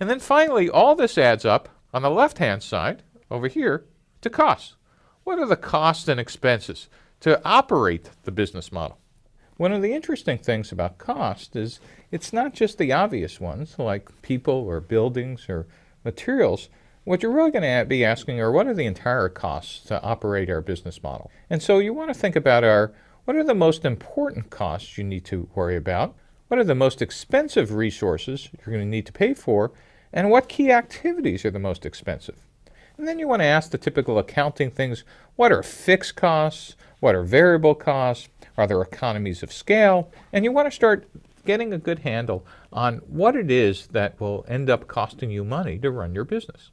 And then finally, all this adds up on the left-hand side over here to costs. What are the costs and expenses to operate the business model? One of the interesting things about cost is it's not just the obvious ones like people or buildings or materials. What you're really going to be asking are what are the entire costs to operate our business model? And so you want to think about our what are the most important costs you need to worry about? What are the most expensive resources you're going to need to pay for? And what key activities are the most expensive? And then you want to ask the typical accounting things. What are fixed costs? What are variable costs? Are there economies of scale? And you want to start getting a good handle on what it is that will end up costing you money to run your business.